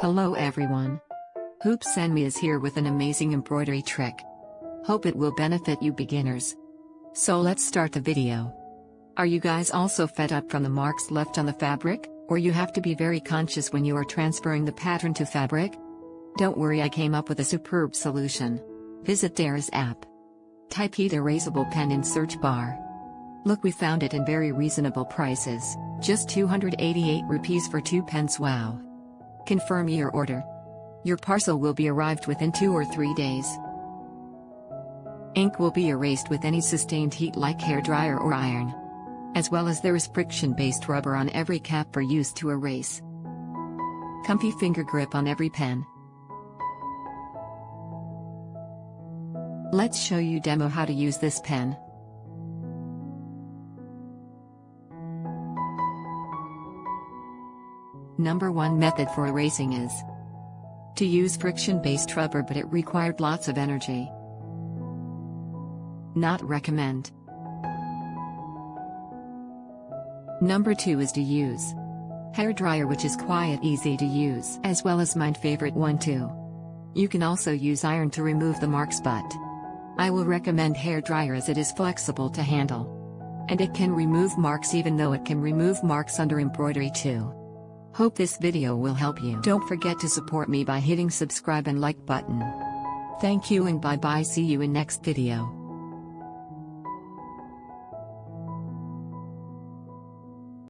Hello everyone. Hoop Send Me is here with an amazing embroidery trick. Hope it will benefit you beginners. So let's start the video. Are you guys also fed up from the marks left on the fabric, or you have to be very conscious when you are transferring the pattern to fabric? Don't worry I came up with a superb solution. Visit Daraz app. Type Heat Erasable Pen in search bar. Look we found it in very reasonable prices, just 288 rupees for 2 pens wow. Confirm your order. Your parcel will be arrived within 2 or 3 days. Ink will be erased with any sustained heat like hair dryer or iron. As well as there is friction-based rubber on every cap for use to erase. Comfy finger grip on every pen. Let's show you demo how to use this pen. Number 1 method for erasing is to use friction-based rubber but it required lots of energy. Not recommend. Number 2 is to use hair dryer which is quiet easy to use as well as my favorite one too. You can also use iron to remove the marks but I will recommend hair dryer as it is flexible to handle. And it can remove marks even though it can remove marks under embroidery too. Hope this video will help you. Don't forget to support me by hitting subscribe and like button. Thank you and bye bye see you in next video.